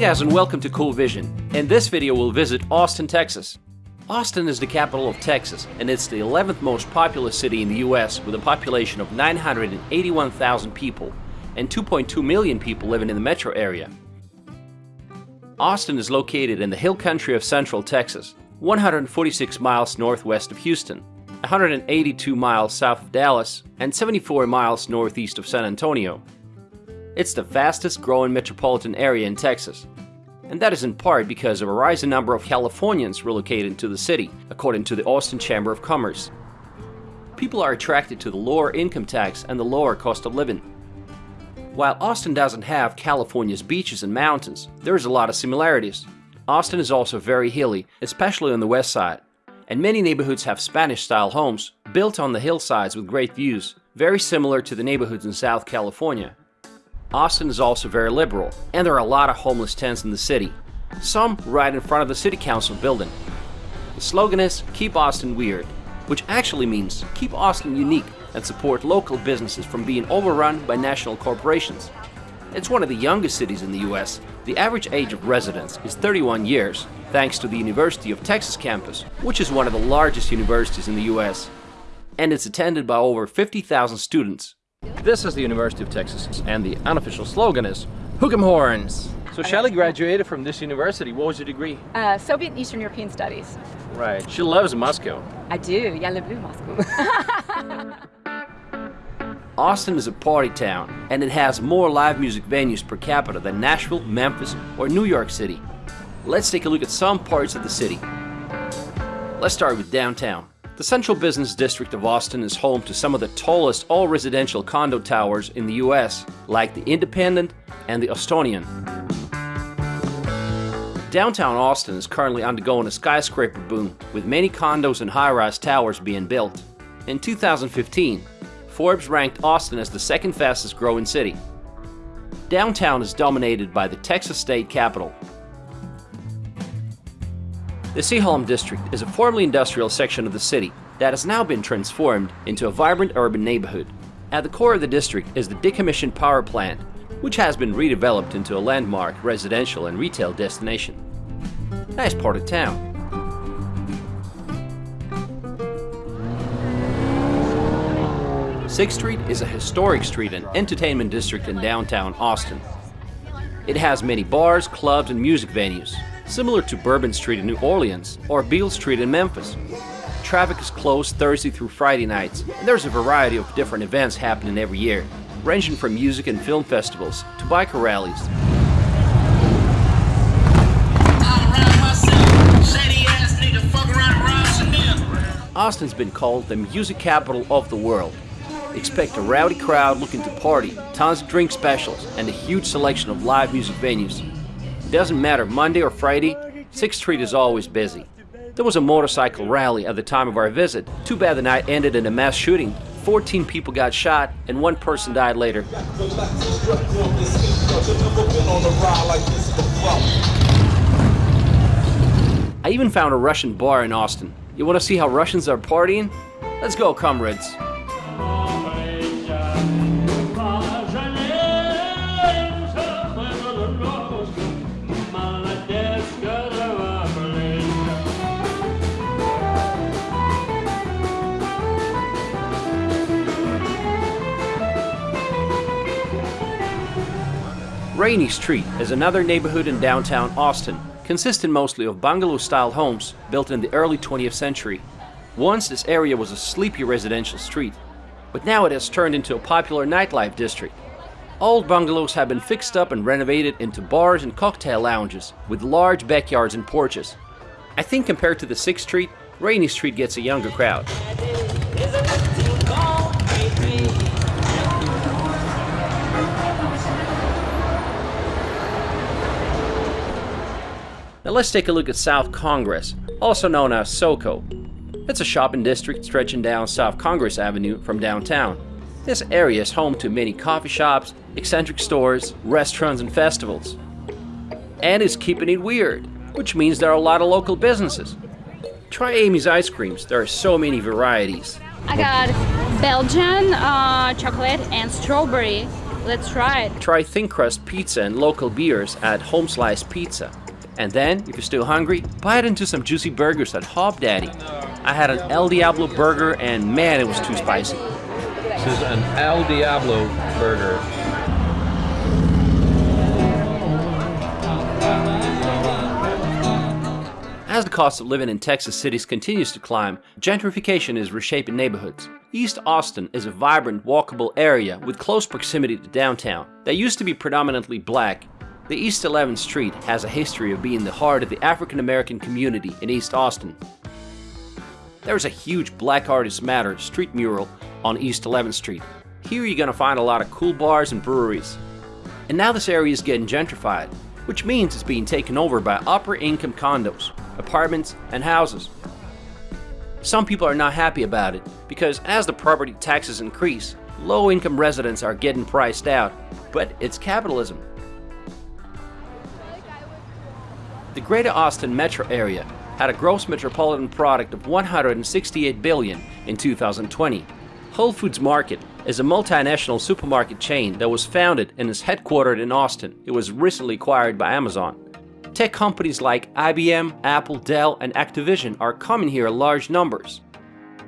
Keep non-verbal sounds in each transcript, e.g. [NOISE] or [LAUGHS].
guys and welcome to Cool Vision. In this video we'll visit Austin, Texas. Austin is the capital of Texas and it's the 11th most populous city in the US with a population of 981,000 people and 2.2 million people living in the metro area. Austin is located in the hill country of central Texas, 146 miles northwest of Houston, 182 miles south of Dallas, and 74 miles northeast of San Antonio. It's the fastest growing metropolitan area in Texas. And that is in part because of a rising number of Californians relocating to the city, according to the Austin Chamber of Commerce. People are attracted to the lower income tax and the lower cost of living. While Austin doesn't have California's beaches and mountains, there is a lot of similarities. Austin is also very hilly, especially on the west side, and many neighborhoods have Spanish-style homes built on the hillsides with great views, very similar to the neighborhoods in South California. Austin is also very liberal, and there are a lot of homeless tents in the city, some right in front of the city council building. The slogan is Keep Austin Weird, which actually means keep Austin unique and support local businesses from being overrun by national corporations. It's one of the youngest cities in the US. The average age of residents is 31 years, thanks to the University of Texas campus, which is one of the largest universities in the US. And it's attended by over 50,000 students this is the University of Texas, and the unofficial slogan is Hook 'em Horns. So Shelly graduated from this university. What was your degree? Uh, Soviet and Eastern European Studies. Right. She loves Moscow. I do. Yeah, I love Moscow. [LAUGHS] Austin is a party town, and it has more live music venues per capita than Nashville, Memphis, or New York City. Let's take a look at some parts of the city. Let's start with downtown. The central business district of Austin is home to some of the tallest all-residential condo towers in the US, like the Independent and the Austonian. Downtown Austin is currently undergoing a skyscraper boom, with many condos and high-rise towers being built. In 2015, Forbes ranked Austin as the second fastest growing city. Downtown is dominated by the Texas State Capitol, the Seaholm district is a formerly industrial section of the city that has now been transformed into a vibrant urban neighborhood. At the core of the district is the decommissioned power plant, which has been redeveloped into a landmark residential and retail destination. Nice part of town. Sixth Street is a historic street and entertainment district in downtown Austin. It has many bars, clubs, and music venues, similar to Bourbon Street in New Orleans or Beale Street in Memphis. Traffic is closed Thursday through Friday nights, and there's a variety of different events happening every year, ranging from music and film festivals to biker rallies. Austin's been called the music capital of the world. Expect a rowdy crowd looking to party, tons of drink specials, and a huge selection of live music venues. Doesn't matter Monday or Friday, 6th Street is always busy. There was a motorcycle rally at the time of our visit. Too bad the night ended in a mass shooting. 14 people got shot and one person died later. I even found a Russian bar in Austin. You want to see how Russians are partying? Let's go, comrades. Rainey Street is another neighborhood in downtown Austin, consisting mostly of bungalow-style homes built in the early 20th century. Once this area was a sleepy residential street, but now it has turned into a popular nightlife district. Old bungalows have been fixed up and renovated into bars and cocktail lounges with large backyards and porches. I think compared to the 6th Street, Rainey Street gets a younger crowd. Now let's take a look at South Congress, also known as SoCo. It's a shopping district stretching down South Congress Avenue from downtown. This area is home to many coffee shops, eccentric stores, restaurants, and festivals. And it's keeping it weird, which means there are a lot of local businesses. Try Amy's ice creams, there are so many varieties. I got Belgian uh, chocolate and strawberry Let's try it. Try thin crust pizza and local beers at Home Slice Pizza. And then, if you're still hungry, bite into some juicy burgers at Hopdoddy. I had an El Diablo burger and man, it was too spicy. This is an El Diablo burger. As the cost of living in Texas cities continues to climb, gentrification is reshaping neighborhoods. East Austin is a vibrant, walkable area with close proximity to downtown. That used to be predominantly black. The East 11th Street has a history of being the heart of the African American community in East Austin. There is a huge Black Artists Matter street mural on East 11th Street. Here you're gonna find a lot of cool bars and breweries. And now this area is getting gentrified, which means it's being taken over by upper income condos, apartments, and houses. Some people are not happy about it because as the property taxes increase, low income residents are getting priced out. But it's capitalism. The Greater Austin metro area had a gross metropolitan product of 168 billion in 2020. Whole Foods Market is a multinational supermarket chain that was founded and is headquartered in Austin. It was recently acquired by Amazon. Tech companies like IBM, Apple, Dell, and Activision are coming here in large numbers.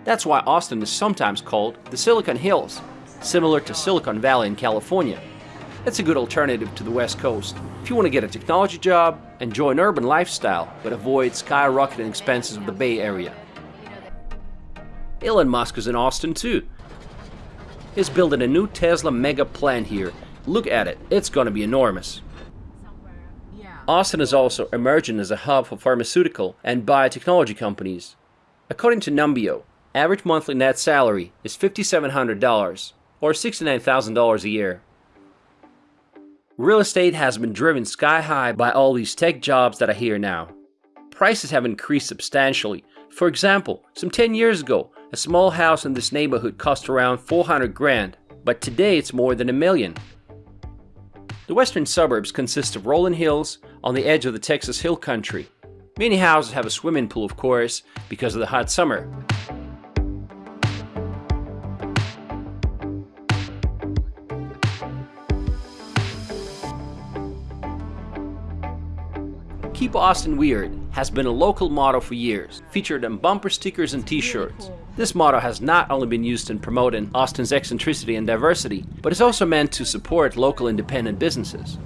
That's why Austin is sometimes called the Silicon Hills, similar to Silicon Valley in California. It's a good alternative to the West Coast. If you want to get a technology job, enjoy an urban lifestyle, but avoid skyrocketing expenses of the Bay Area. Elon Musk is in Austin too. He's building a new Tesla mega plant here. Look at it, it's gonna be enormous. Austin is also emerging as a hub for pharmaceutical and biotechnology companies. According to Numbeo, average monthly net salary is $5,700 or $69,000 a year. Real estate has been driven sky high by all these tech jobs that are here now. Prices have increased substantially. For example, some 10 years ago, a small house in this neighborhood cost around 400 grand, but today it's more than a million. The western suburbs consist of rolling hills on the edge of the Texas Hill Country. Many houses have a swimming pool, of course, because of the hot summer. Keep Austin Weird has been a local motto for years, featured on bumper stickers and t-shirts. This motto has not only been used in promoting Austin's eccentricity and diversity, but is also meant to support local independent businesses.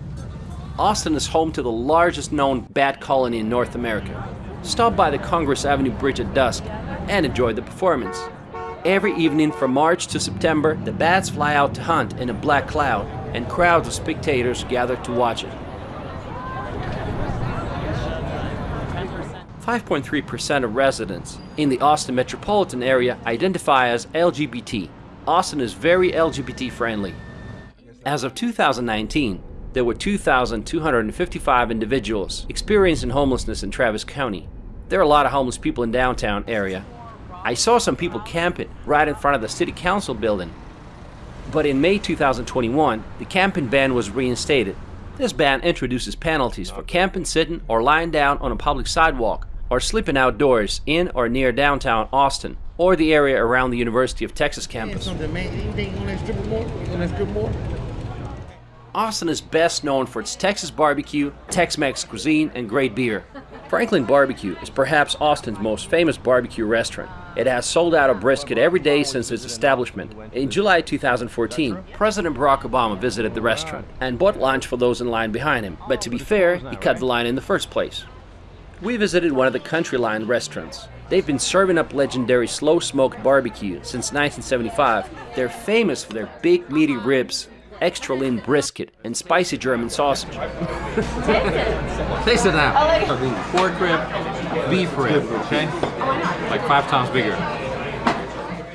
Austin is home to the largest known bat colony in North America. Stop by the Congress Avenue Bridge at dusk and enjoy the performance. Every evening from March to September, the bats fly out to hunt in a black cloud, and crowds of spectators gather to watch it. 5.3% of residents in the Austin metropolitan area identify as LGBT. Austin is very LGBT friendly. As of 2019, there were 2,255 individuals experiencing homelessness in Travis County. There are a lot of homeless people in downtown area. I saw some people camping right in front of the city council building. But in May 2021, the camping ban was reinstated. This ban introduces penalties for camping, sitting, or lying down on a public sidewalk or sleeping outdoors in or near downtown Austin or the area around the University of Texas campus. Austin is best known for its Texas barbecue, Tex-Mex cuisine, and great beer. Franklin Barbecue is perhaps Austin's most famous barbecue restaurant. It has sold out a brisket every day since its establishment. In July 2014, President Barack Obama visited the restaurant and bought lunch for those in line behind him, but to be fair, he cut the line in the first place. We visited one of the County Line restaurants. They've been serving up legendary slow smoked barbecue since 1975. They're famous for their big meaty ribs, extra lean brisket, and spicy German sausage. [LAUGHS] Taste it now. Pork rib, beef rib, okay? Like five times bigger.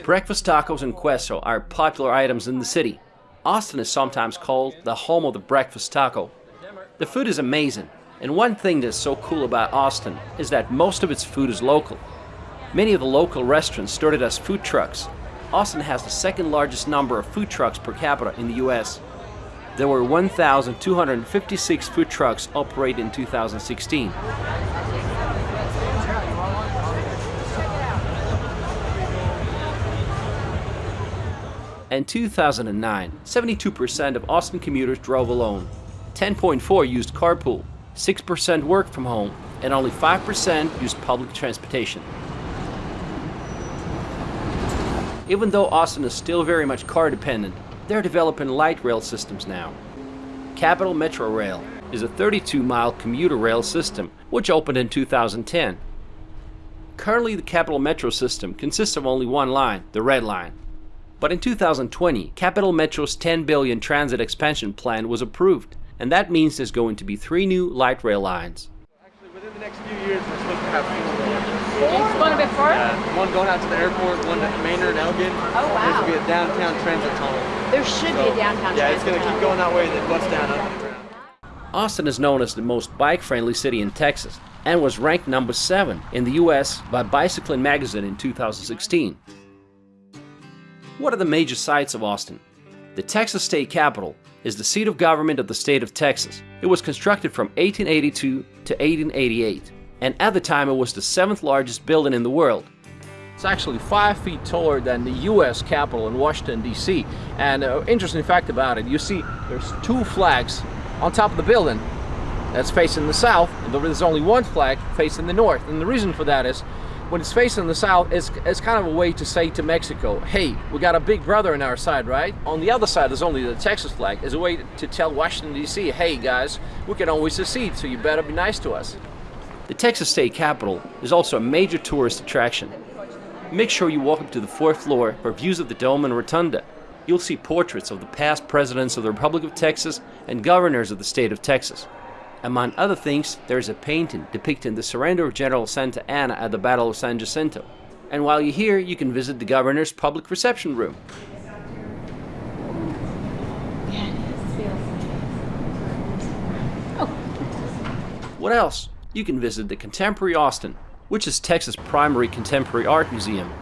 Breakfast tacos and queso are popular items in the city. Austin is sometimes called the home of the breakfast taco. The food is amazing, and one thing that's so cool about Austin is that most of its food is local. Many of the local restaurants started as food trucks. Austin has the second largest number of food trucks per capita in the US. There were 1,256 food trucks operated in 2016. In 2009, 72% of Austin commuters drove alone, 10.4 used carpool, 6% work from home, and only 5% use public transportation. Even though Austin is still very much car dependent, they're developing light rail systems now. Capital Metro Rail is a 32-mile commuter rail system which opened in 2010. Currently the Capital Metro system consists of only one line, the Red Line. But in 2020, Capital Metro's 10 billion transit expansion plan was approved, and that means there's going to be three new light rail lines. Actually, within the next few years, we're supposed to have four more. It's going a bit far? Uh, one going out to the airport, one at Maynard, Elgin. Oh, There's wow. going to be a downtown transit tunnel. There should be a downtown Yeah, it's going to keep going that way and then bust down under the ground. Austin is known as the most bike-friendly city in Texas and was ranked number 7 in the US by Bicycling magazine in 2016. What are the major sights of Austin? The Texas State Capitol is the seat of government of the state of Texas. It was constructed from 1882 to 1888, and at the time it was the seventh largest building in the world. It's actually five feet taller than the U.S. Capitol in Washington, D.C. And uh, interesting fact about it, you see there's two flags on top of the building that's facing the south, and there's only one flag facing the north. And the reason for that is when it's facing the south, it's, it's kind of a way to say to Mexico, hey, we got a big brother on our side, right? On the other side, there's only the Texas flag, as a way to tell Washington, D.C., hey guys, we can always secede, so you better be nice to us. The Texas State Capitol is also a major tourist attraction. Make sure you walk up to the fourth floor for views of the dome and rotunda. You'll see portraits of the past presidents of the Republic of Texas and governors of the state of Texas. Among other things, there is a painting depicting the surrender of General Santa Anna at the Battle of San Jacinto. And while you're here, you can visit the governor's public reception room. What else? You can visit the Contemporary Austin, which is Texas' primary contemporary art museum.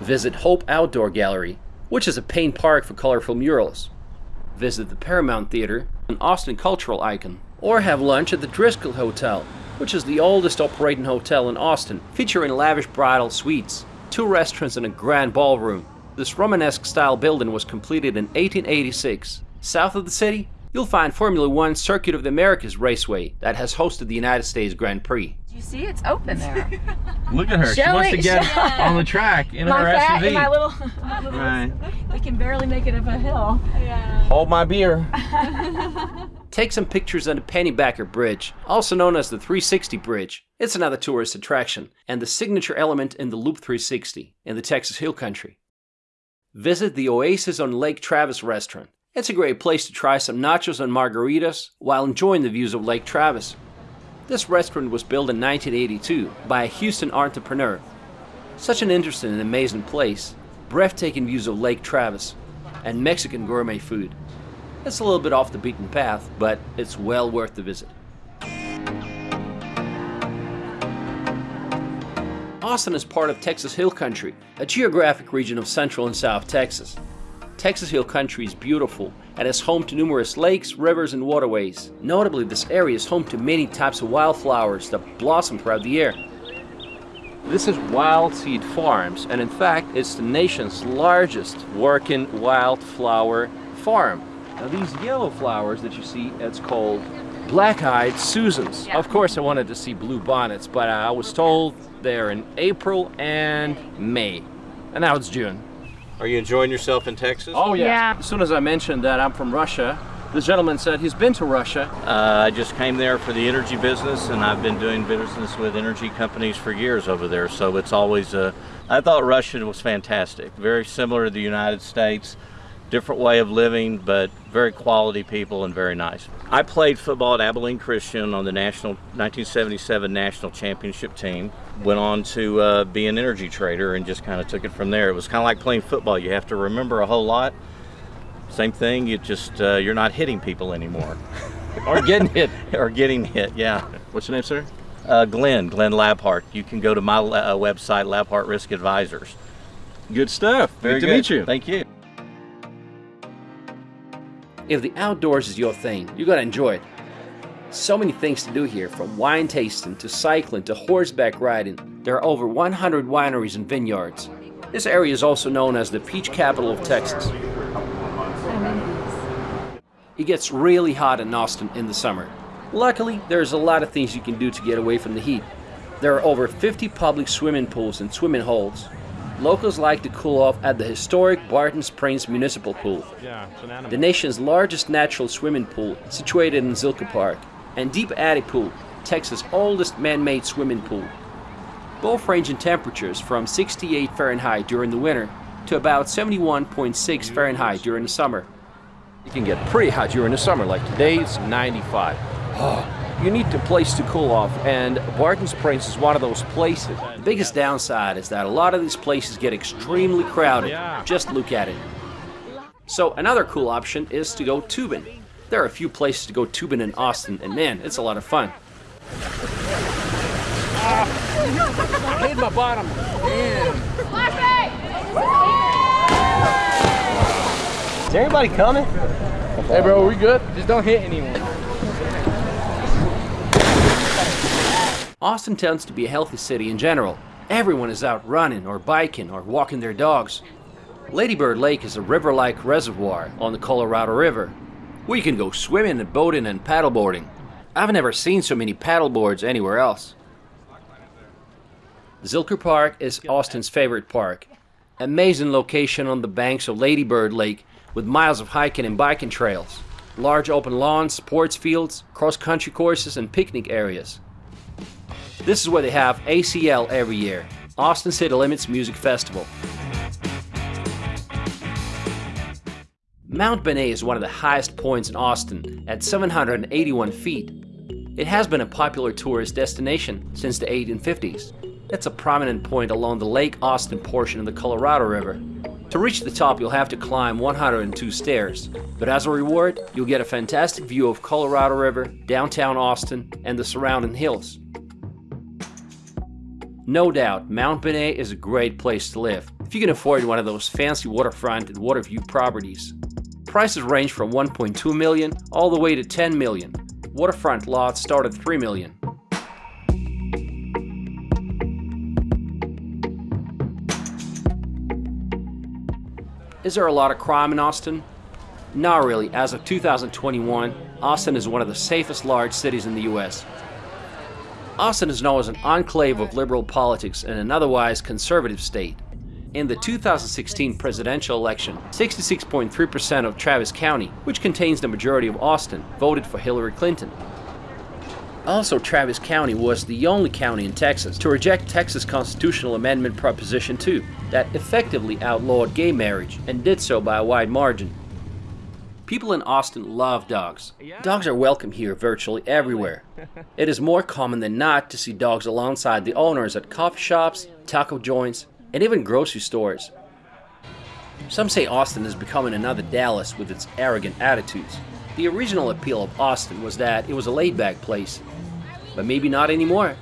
Visit Hope Outdoor Gallery, which is a paint park for colorful murals. Visit the Paramount Theater, an Austin cultural icon. Or have lunch at the Driskill Hotel, which is the oldest operating hotel in Austin, featuring lavish bridal suites, two restaurants and a grand ballroom. This Romanesque style building was completed in 1886. South of the city, you'll find Formula One Circuit of the Americas Raceway that has hosted the United States Grand Prix. Do you see, it's open there. [LAUGHS] Look at her. she Shall wants to get shall- on the track in my her fat SUV. and [LAUGHS] my little, Right. we can barely make it up a hill. Yeah. Hold my beer. [LAUGHS] Take some pictures on the Pennybacker Bridge, also known as the 360 Bridge. It's another tourist attraction and the signature element in the Loop 360 in the Texas Hill Country. Visit the Oasis on Lake Travis restaurant. It's a great place to try some nachos and margaritas while enjoying the views of Lake Travis. This restaurant was built in 1982 by a Houston entrepreneur. Such an interesting and amazing place, breathtaking views of Lake Travis, and Mexican gourmet food. It's a little bit off the beaten path, but it's well worth the visit. Austin is part of Texas Hill Country, a geographic region of central and south Texas. Texas Hill Country is beautiful and is home to numerous lakes, rivers, and waterways. Notably, this area is home to many types of wildflowers that blossom throughout the year. This is Wild Seed Farms, and in fact, it's the nation's largest working wildflower farm. Now, these yellow flowers that you see, it's called black-eyed Susans. Yeah. Of course, I wanted to see blue bonnets, but I was told they're in April and May, and now it's June. Are you enjoying yourself in Texas? Oh yeah. Yeah. As soon as I mentioned that I'm from Russia, this gentleman said he's been to Russia. Uh, I just came there for the energy business, and I've been doing business with energy companies for years over there. So it's always uh, I thought Russia was fantastic. Very similar to the United States, different way of living, but very quality people and very nice. I played football at Abilene Christian on the national 1977 national championship team. Went on to uh, be an energy trader and just kind of took it from there. It was kind of like playing football. You have to remember a whole lot. Same thing. You just uh, you're not hitting people anymore. [LAUGHS] Or getting hit. [LAUGHS] or getting hit. Yeah. What's your name, sir? Uh, Glenn, Glenn Labhart. You can go to my uh, website, Labhart Risk Advisors. Good stuff. Very Good to good. meet you. Thank you. If the outdoors is your thing, you're gonna enjoy it. So many things to do here, from wine tasting to cycling to horseback riding. There are over 100 wineries and vineyards. This area is also known as the peach capital of Texas. It gets really hot in Austin in the summer. Luckily, there's a lot of things you can do to get away from the heat. There are over 50 public swimming pools and swimming holes. Locals like to cool off at the historic Barton Springs Municipal Pool, Yeah, it's an animal. the nation's largest natural swimming pool situated in Zilker Park, and Deep Eddy Pool, Texas' oldest man-made swimming pool. Both range in temperatures from 68 Fahrenheit during the winter to about 71.6 Fahrenheit during the summer. It can get pretty hot during the summer, like today it's 95. Oh, you need a place to cool off, and Barton Springs is one of those places. The biggest downside is that a lot of these places get extremely crowded. Yeah. Just look at it. So another cool option is to go tubing. There are a few places to go tubing in Austin, and man, it's a lot of fun. I hit my bottom. Is anybody coming? Hey, bro, we good? Just don't hit anyone. Austin tends to be a healthy city in general. Everyone is out running or biking or walking their dogs. Ladybird Lake is a river-like reservoir on the Colorado River, We can go swimming and boating and paddleboarding. I've never seen so many paddleboards anywhere else. Zilker Park is Austin's favorite park. Amazing location on the banks of Ladybird Lake with miles of hiking and biking trails. Large open lawns, sports fields, cross-country courses and picnic areas. This is where they have ACL every year, Austin City Limits Music Festival. Mount Bonnell is one of the highest points in Austin at 781 feet. It has been a popular tourist destination since the 1850s. It's a prominent point along the Lake Austin portion of the Colorado River. To reach the top, you'll have to climb 102 stairs, but as a reward, you'll get a fantastic view of Colorado River, downtown Austin, and the surrounding hills. No doubt, Mount Bonnell is a great place to live if you can afford one of those fancy waterfront and water view properties. Prices range from 1.2 million all the way to 10 million. Waterfront lots start at 3 million. Is there a lot of crime in Austin? Not really. As of 2021, Austin is one of the safest large cities in the US. Austin is known as an enclave of liberal politics in an otherwise conservative state. In the 2016 presidential election, 66.3% of Travis County, which contains the majority of Austin, voted for Hillary Clinton. Also, Travis County was the only county in Texas to reject Texas Constitutional Amendment Proposition 2 that effectively outlawed gay marriage and did so by a wide margin. People in Austin love dogs. Dogs are welcome here virtually everywhere. [LAUGHS] It is more common than not to see dogs alongside the owners at coffee shops, taco joints, and even grocery stores. Some say Austin is becoming another Dallas with its arrogant attitudes. The original appeal of Austin was that it was a laid-back place, but maybe not anymore.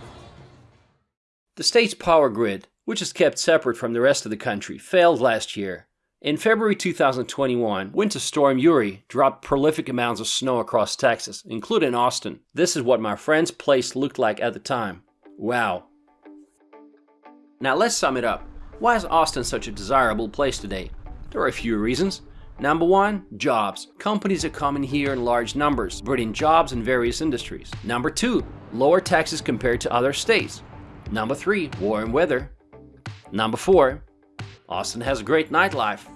The state's power grid, which is kept separate from the rest of the country, failed last year. In February 2021, Winter Storm Uri dropped prolific amounts of snow across Texas, including Austin. This is what my friend's place looked like at the time. Wow. Now let's sum it up. Why is Austin such a desirable place today? There are a few reasons. Number one, jobs. Companies are coming here in large numbers, bringing jobs in various industries. Number two, lower taxes compared to other states. Number three, warm weather. Number four, Austin has a great nightlife.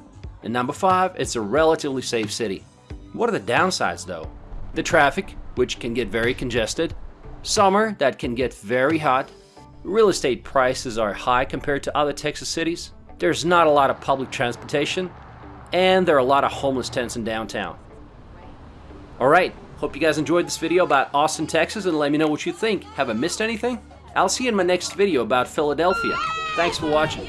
And number five, it's a relatively safe city. What are the downsides though? The traffic, which can get very congested. Summer, that can get very hot. Real estate prices are high compared to other Texas cities. There's not a lot of public transportation. And there are a lot of homeless tents in downtown. Alright, hope you guys enjoyed this video about Austin, Texas and let me know what you think. Have I missed anything? I'll see you in my next video about Philadelphia. Thanks for watching.